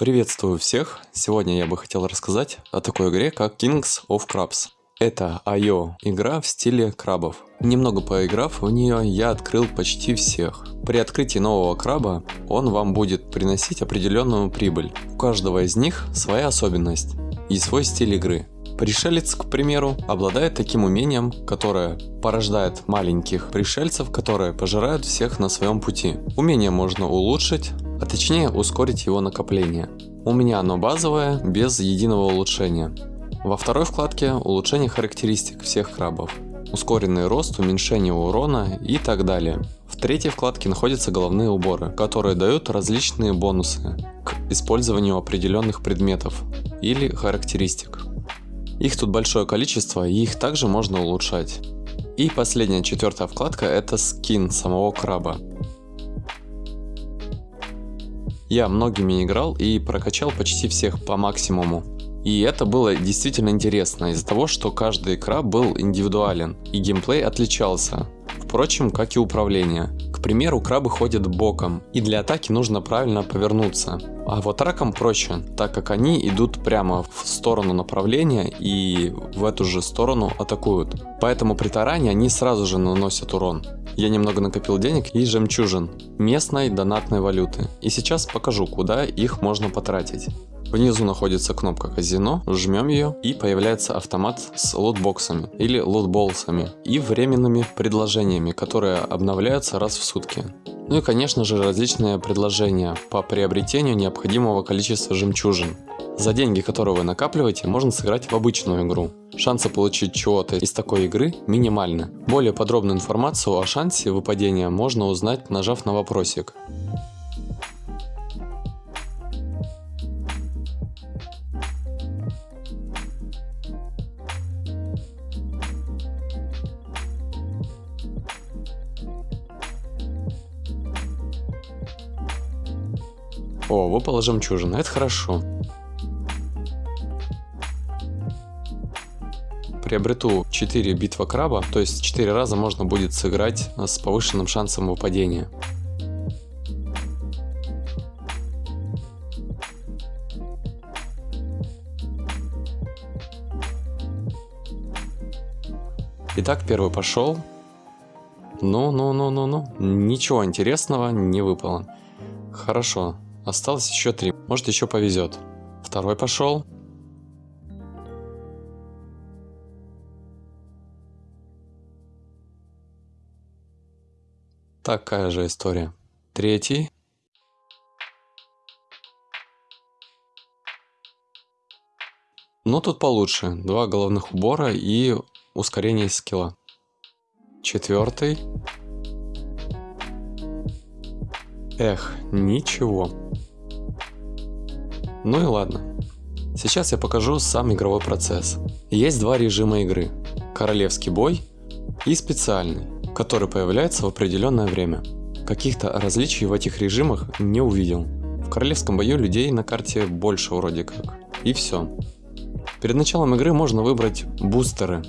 Приветствую всех! Сегодня я бы хотел рассказать о такой игре, как Kings of Crabs. Это IO игра в стиле крабов. Немного поиграв в нее, я открыл почти всех. При открытии нового краба он вам будет приносить определенную прибыль. У каждого из них своя особенность и свой стиль игры. Пришелец, к примеру, обладает таким умением, которое порождает маленьких пришельцев, которые пожирают всех на своем пути. Умение можно улучшить, а точнее ускорить его накопление. У меня оно базовое, без единого улучшения. Во второй вкладке улучшение характеристик всех крабов, ускоренный рост, уменьшение урона и так далее. В третьей вкладке находятся головные уборы, которые дают различные бонусы к использованию определенных предметов или характеристик. Их тут большое количество, и их также можно улучшать. И последняя четвертая вкладка это скин самого краба. Я многими играл и прокачал почти всех по максимуму. И это было действительно интересно из-за того, что каждый краб был индивидуален и геймплей отличался. Впрочем, как и управление. К примеру, крабы ходят боком, и для атаки нужно правильно повернуться. А вот раком проще, так как они идут прямо в сторону направления и в эту же сторону атакуют. Поэтому при таране они сразу же наносят урон. Я немного накопил денег и жемчужин, местной донатной валюты. И сейчас покажу, куда их можно потратить. Внизу находится кнопка казино, жмем ее и появляется автомат с лутбоксами или лутболсами и временными предложениями, которые обновляются раз в сутки. Ну и конечно же различные предложения по приобретению необходимого количества жемчужин. За деньги, которые вы накапливаете, можно сыграть в обычную игру. Шансы получить чего-то из такой игры минимальны. Более подробную информацию о шансе выпадения можно узнать, нажав на вопросик. О, выпала жемчужина, это хорошо. Приобрету 4 битва краба, то есть 4 раза можно будет сыграть с повышенным шансом выпадения. Итак, первый пошел. Ну-ну-ну-ну-ну. Ничего интересного не выпало. Хорошо. Осталось еще три. Может еще повезет. Второй пошел. Такая же история. Третий. Но тут получше. Два головных убора и ускорение скилла. Четвертый. Эх, ничего. Ну и ладно. Сейчас я покажу сам игровой процесс. Есть два режима игры. Королевский бой и специальный, который появляется в определенное время. Каких-то различий в этих режимах не увидел. В королевском бою людей на карте больше вроде как. И все. Перед началом игры можно выбрать бустеры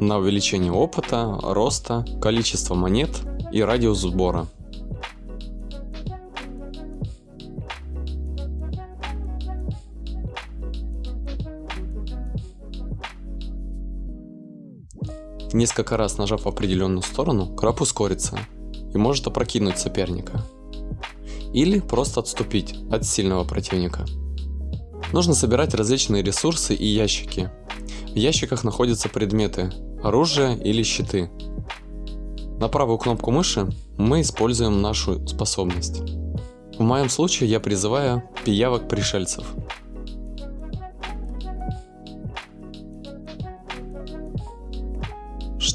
на увеличение опыта, роста, количество монет и радиус сбора. Несколько раз нажав в определенную сторону, краб ускорится и может опрокинуть соперника. Или просто отступить от сильного противника. Нужно собирать различные ресурсы и ящики. В ящиках находятся предметы, оружие или щиты. На правую кнопку мыши мы используем нашу способность. В моем случае я призываю пиявок пришельцев.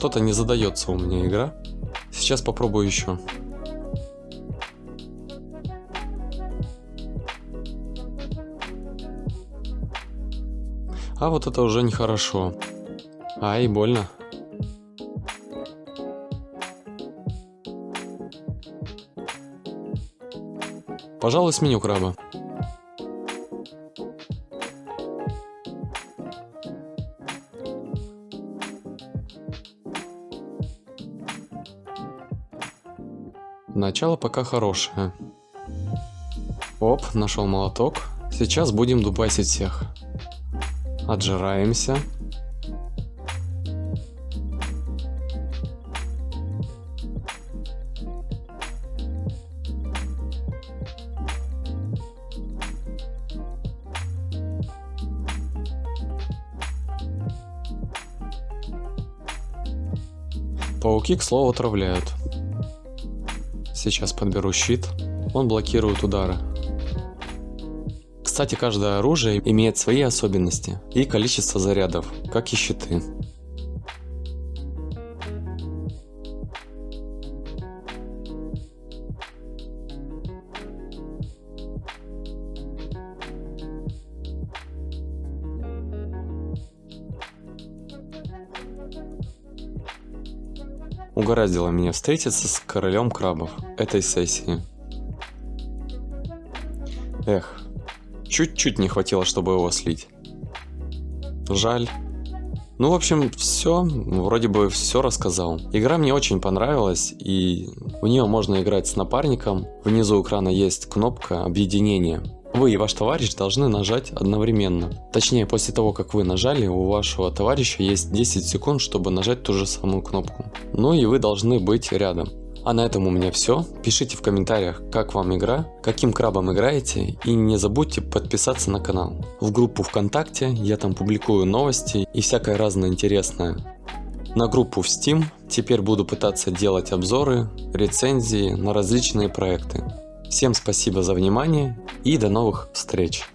Что-то не задается у меня игра. Сейчас попробую еще. А вот это уже нехорошо. Ай, больно. Пожалуй, сменю краба. Начало пока хорошее. Оп, нашел молоток. Сейчас будем дубасить всех. Отжираемся. Пауки, к слову, отравляют. Сейчас подберу щит. Он блокирует удары. Кстати, каждое оружие имеет свои особенности и количество зарядов, как и щиты. Угораздило меня встретиться с королем крабов этой сессии. Эх, чуть-чуть не хватило, чтобы его слить. Жаль. Ну, в общем, все, вроде бы все рассказал. Игра мне очень понравилась, и в нее можно играть с напарником. Внизу экрана есть кнопка объединения. Вы и ваш товарищ должны нажать одновременно. Точнее, после того, как вы нажали, у вашего товарища есть 10 секунд, чтобы нажать ту же самую кнопку. Ну и вы должны быть рядом. А на этом у меня все. Пишите в комментариях, как вам игра, каким крабом играете и не забудьте подписаться на канал. В группу ВКонтакте я там публикую новости и всякое разное интересное. На группу в Steam теперь буду пытаться делать обзоры, рецензии на различные проекты. Всем спасибо за внимание и до новых встреч!